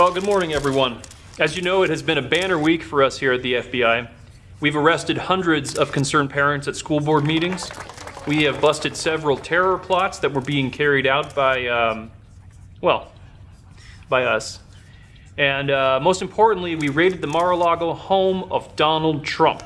Well, good morning, everyone. As you know, it has been a banner week for us here at the FBI. We've arrested hundreds of concerned parents at school board meetings. We have busted several terror plots that were being carried out by, um, well, by us. And uh, most importantly, we raided the Mar-a-Lago home of Donald Trump.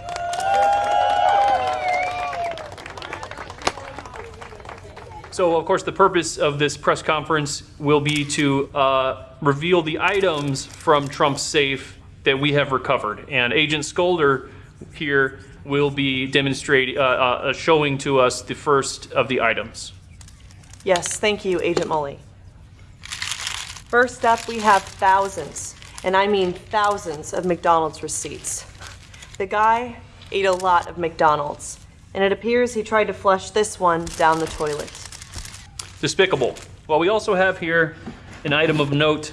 So, of course, the purpose of this press conference will be to uh, reveal the items from Trump's safe that we have recovered. And Agent Skolder here will be demonstrating, uh, uh, showing to us the first of the items. Yes, thank you, Agent Mully. First up, we have thousands, and I mean thousands of McDonald's receipts. The guy ate a lot of McDonald's, and it appears he tried to flush this one down the toilet. Despicable. Well, we also have here an item of note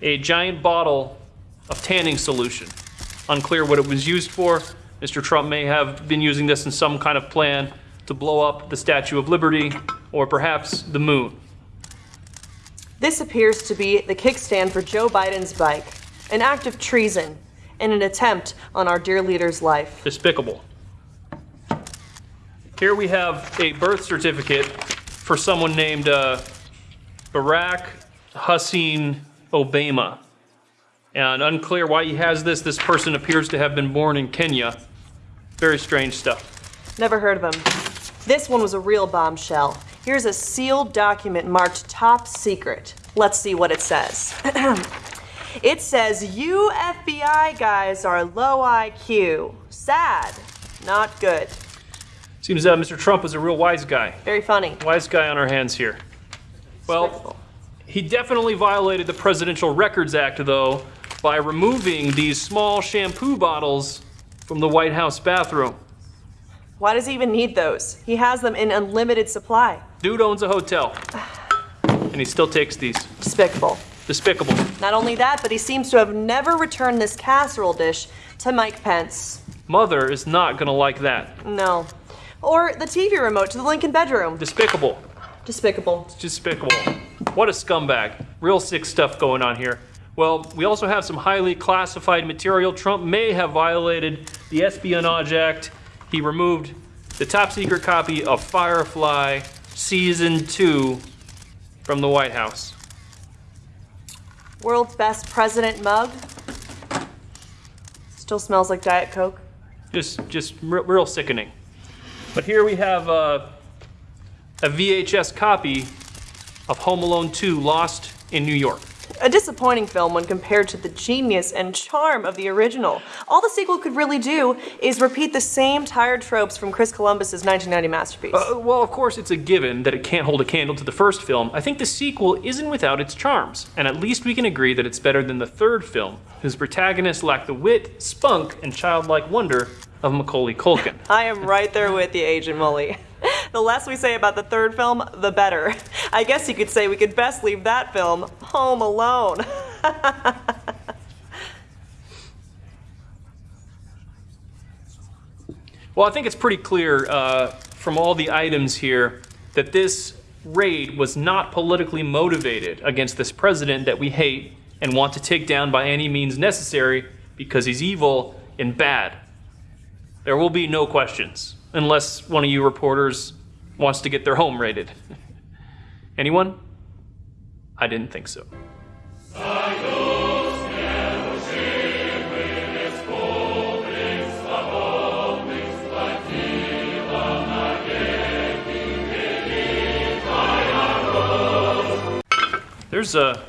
a giant bottle of tanning solution. Unclear what it was used for. Mr. Trump may have been using this in some kind of plan to blow up the Statue of Liberty or perhaps the moon. This appears to be the kickstand for Joe Biden's bike, an act of treason and an attempt on our dear leader's life. Despicable. Here we have a birth certificate for someone named uh, Barack Hussein Obama. And unclear why he has this. This person appears to have been born in Kenya. Very strange stuff. Never heard of him. This one was a real bombshell. Here's a sealed document marked top secret. Let's see what it says. it says, You FBI guys are low IQ. Sad. Not good. Seems uh, Mr. Trump was a real wise guy. Very funny. Wise guy on our hands here. Well, he definitely violated the Presidential Records Act, though, by removing these small shampoo bottles from the White House bathroom. Why does he even need those? He has them in unlimited supply. Dude owns a hotel, and he still takes these. Despicable. Despicable. Not only that, but he seems to have never returned this casserole dish to Mike Pence. Mother is not gonna like that. No. Or the TV remote to the Lincoln bedroom. Despicable. Despicable. Despicable. What a scumbag. Real sick stuff going on here. Well, we also have some highly classified material. Trump may have violated the Espionage Act. He removed the top secret copy of Firefly Season 2 from the White House. World's best president mug. Still smells like Diet Coke. Just, just real sickening. But here we have uh, a VHS copy of Home Alone 2 Lost in New York. A disappointing film when compared to the genius and charm of the original. All the sequel could really do is repeat the same tired tropes from Chris Columbus's 1990 masterpiece. Uh, well, of course, it's a given that it can't hold a candle to the first film. I think the sequel isn't without its charms, and at least we can agree that it's better than the third film, whose protagonists lack the wit, spunk, and childlike wonder of Macaulay Culkin. I am right there with you, Agent Mully. The less we say about the third film, the better. I guess you could say we could best leave that film home alone. Well, I think it's pretty clear uh, from all the items here that this raid was not politically motivated against this president that we hate and want to take down by any means necessary because he's evil and bad. There will be no questions unless one of you reporters wants to get their home raided. Anyone? I didn't think so. There's uh,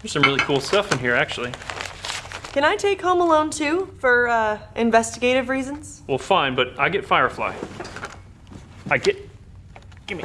there's some really cool stuff in here, actually. Can I take Home Alone 2 for uh, investigative reasons? Well, fine, but I get Firefly. I get. Give me.